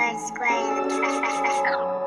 square, square.